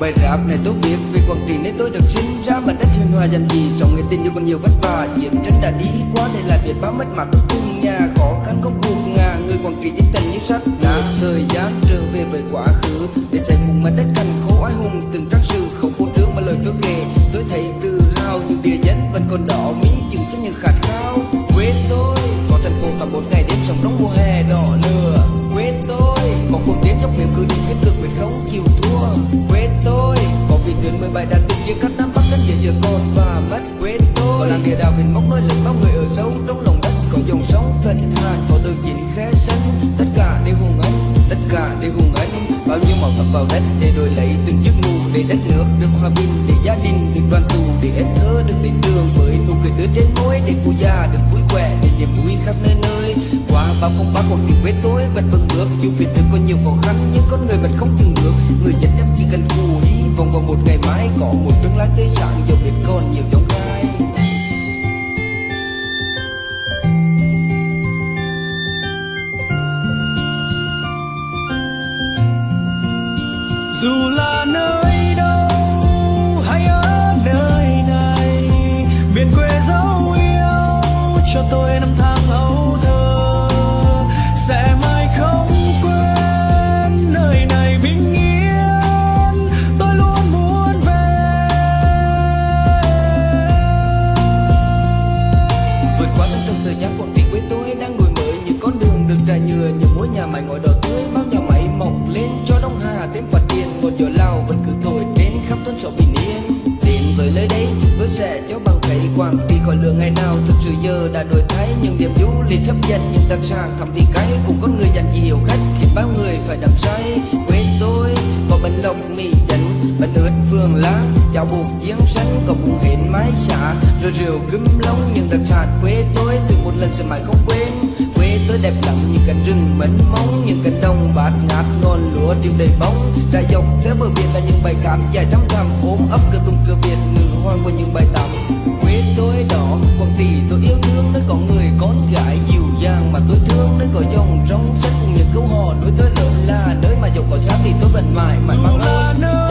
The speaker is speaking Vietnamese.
Bài rap này tôi biết vì Quảng Trị nên tôi được sinh ra Mà đất hiền hòa dành gì. Sống người tin như còn nhiều vất vả Chiến tranh đã đi qua để lại biết bao mất mặt. Cùng nhà Khó khăn không cuộc ngà, người Quảng Trị tinh thần như sắt đá. Thời gian trở về với quá khứ, Để thấy một mặt đất cằn khổ, ai hùng từng trang sử. Không phô trương mà lời tôi kể, Tôi thấy tự hào, những địa danh vẫn còn đỏ minh chứng cho những khát khao. Mình mong nói lên bao người ở sâu trong lòng đất. Có dòng sống thật thà có được chín khé sân tất cả đều hùng anh tất cả đều hùng anh bao nhiêu màu thập vào đất để đổi lấy từng chiếc nụ để đất nước được hòa bình, để gia đình được đoàn tụ, để em thơ được đến đường với nụ cười tươi trên môi, để cụ già được vui khỏe, để niềm vui khắp nơi nơi. Qua bao không ba cuộc tình vết tối vẫn vững bước. Dù phía trước có nhiều khó khăn, nhưng con người vẫn không dừng bước người dân em chỉ cần cù hy vọng vào một ngày mai có một tương lai tươi sáng. Giàu biết còn nhiều trong gai. Dù là nơi đâu hay ở nơi này, miền quê dấu yêu cho tôi năm tháng ấu thơ. Sẽ mãi không quên nơi này bình yên, tôi luôn muốn về. Vượt qua tất trong thời gian còn trị với tôi đang ngồi mới, những con đường được trải nhựa, những ngôi nhà mày ngói đỏ tươi, bao nhà mày mọc lên cho đông hà, thêm phật triển gió lao vẫn cứ thổi đến khắp thôn xóm bình yên. Đến với nơi đây chúng tôi sẽ cho bằng thấy quảng đi khỏi lửa ngày nào. Thực sự giờ đã đổi thay những điểm du lịch hấp dẫn những đặc sản thẩm vị cay cùng con người dành nhiều khách. Khiến bao người phải đắm say, quên tôi có bánh lộc mì chấn bánh ướt phương lá cháo bột chiến sánh có bún hến mái xả rồi rượu cơm lóng những đặc sản quê tôi. Từ một lần sẽ mãi không quên xưa đẹp lắm, những cánh rừng mênh mông, những cánh đồng bạt ngát, non lúa điều đầy bóng. Đã dọc tới bờ biển là những bài cát dài thắm thẳm ôm ấp cửa tung cửa việt ngự hoang qua những bài tắm. Quê tôi đó quảng trị tôi yêu thương, nơi có người con gái dịu dàng mà tôi thương, nơi có dòng rong sách cùng những câu hò đối tôi lớn là nơi mà giàu có giá thì tôi vẫn mãi mãi mang ơn.